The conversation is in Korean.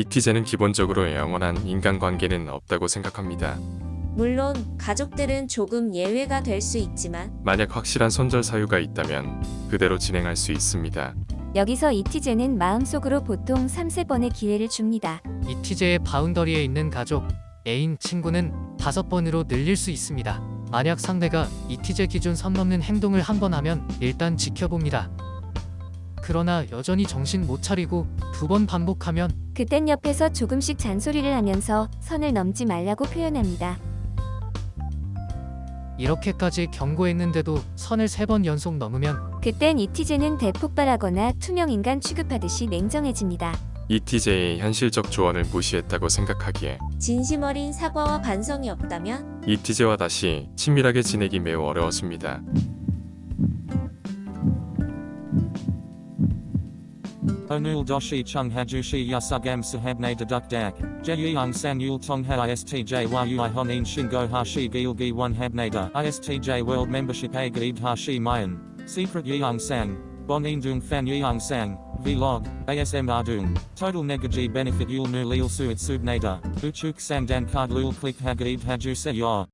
이티제는 기본적으로 영원한 인간관계는 없다고 생각합니다. 물론 가족들은 조금 예외가 될 수 있지만 만약 확실한 손절 사유가 있다면 그대로 진행할 수 있습니다. 여기서 이티제는 마음속으로 보통 3, 4번의 기회를 줍니다. 이티제의 바운더리에 있는 가족, 애인, 친구는 다섯 번으로 늘릴 수 있습니다. 만약 상대가 이티제 기준 선 넘는 행동을 한 번 하면 일단 지켜봅니다. 그러나 여전히 정신 못 차리고 두 번 반복하면 그땐 옆에서 조금씩 잔소리를 하면서 선을 넘지 말라고 표현합니다. 이렇게까지 경고했는데도 선을 세 번 연속 넘으면 그땐 이티제는 대폭발하거나 투명 인간 취급하듯이 냉정해집니다. 이티제의 현실적 조언을 무시했다고 생각하기에 진심 어린 사과와 반성이 없다면 이티제와 다시 친밀하게 지내기 매우 어려웠습니다. Onul doshi chung hajushi yasugam sahabne deduk dak. Jeyung san yul tong ha istj yui honin shingo hashi gilgi one habnada. Istj world membership a gaib hashi mayan. Secret yeung sang. Bonin dung fan yeung sang. Vlog. ASM ardung. Total negaji benefit yul nu lil suit subnada. Uchuk sang dan card lul click ha gaib haju se yor.